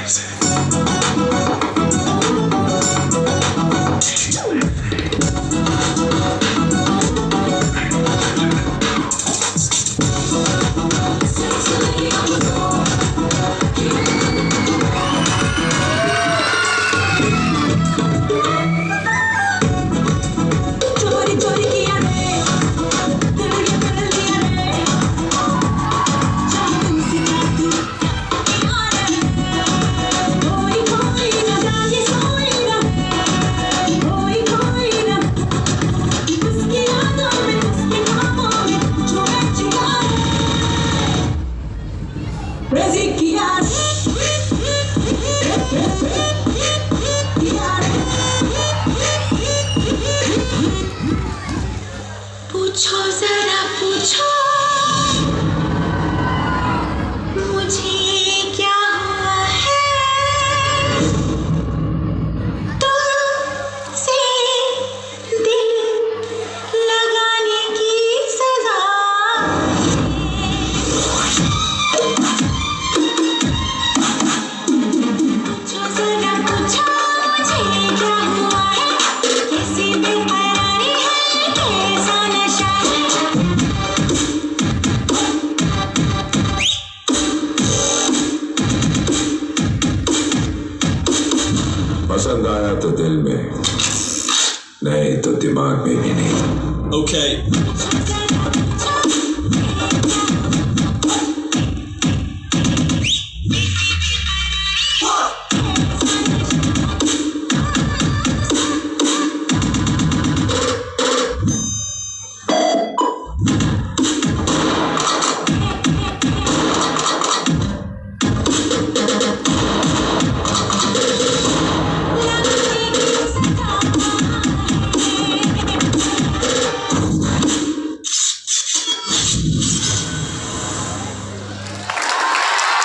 crazy. Ezequias. पसंद आया तो दिल में नहीं तो दिमाग में भी नहीं ओके okay.